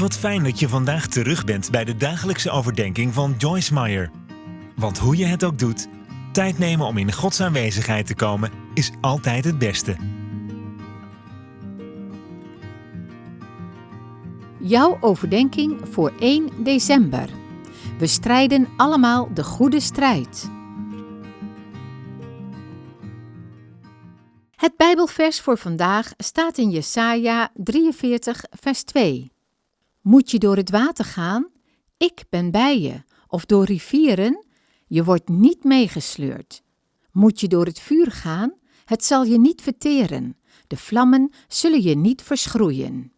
Wat fijn dat je vandaag terug bent bij de dagelijkse overdenking van Joyce Meyer. Want hoe je het ook doet, tijd nemen om in Gods aanwezigheid te komen is altijd het beste. Jouw overdenking voor 1 december. We strijden allemaal de goede strijd. Het Bijbelvers voor vandaag staat in Jesaja 43, vers 2. Moet je door het water gaan? Ik ben bij je. Of door rivieren? Je wordt niet meegesleurd. Moet je door het vuur gaan? Het zal je niet verteren. De vlammen zullen je niet verschroeien.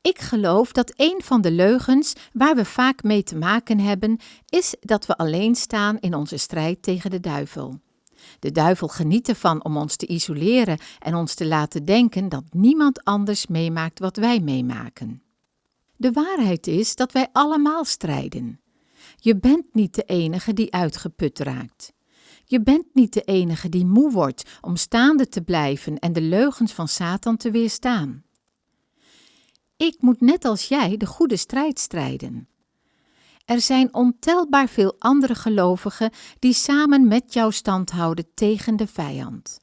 Ik geloof dat een van de leugens waar we vaak mee te maken hebben, is dat we alleen staan in onze strijd tegen de duivel. De duivel geniet ervan om ons te isoleren en ons te laten denken dat niemand anders meemaakt wat wij meemaken. De waarheid is dat wij allemaal strijden. Je bent niet de enige die uitgeput raakt. Je bent niet de enige die moe wordt om staande te blijven en de leugens van Satan te weerstaan. Ik moet net als jij de goede strijd strijden. Er zijn ontelbaar veel andere gelovigen die samen met jou stand houden tegen de vijand.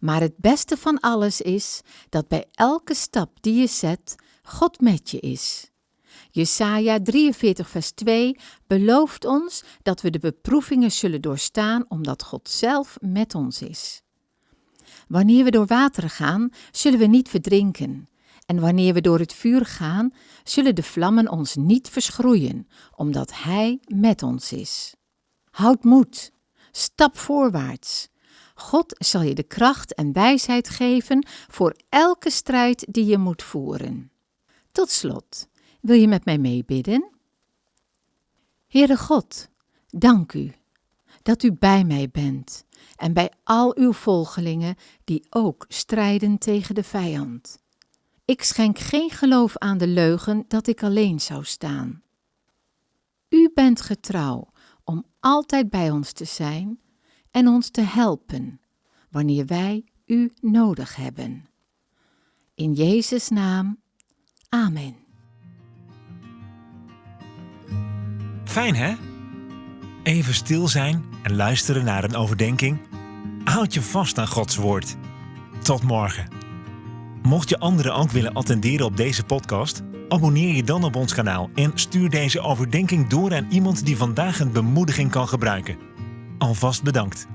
Maar het beste van alles is dat bij elke stap die je zet, God met je is. Jesaja 43 vers 2 belooft ons dat we de beproevingen zullen doorstaan omdat God zelf met ons is. Wanneer we door wateren gaan, zullen we niet verdrinken. En wanneer we door het vuur gaan, zullen de vlammen ons niet verschroeien, omdat Hij met ons is. Houd moed, stap voorwaarts. God zal je de kracht en wijsheid geven voor elke strijd die je moet voeren. Tot slot, wil je met mij meebidden? Heere God, dank u dat u bij mij bent en bij al uw volgelingen die ook strijden tegen de vijand. Ik schenk geen geloof aan de leugen dat ik alleen zou staan. U bent getrouw om altijd bij ons te zijn en ons te helpen wanneer wij u nodig hebben. In Jezus' naam, Amen. Fijn hè? Even stil zijn en luisteren naar een overdenking. Houd je vast aan Gods woord. Tot morgen. Mocht je anderen ook willen attenderen op deze podcast, abonneer je dan op ons kanaal en stuur deze overdenking door aan iemand die vandaag een bemoediging kan gebruiken. Alvast bedankt.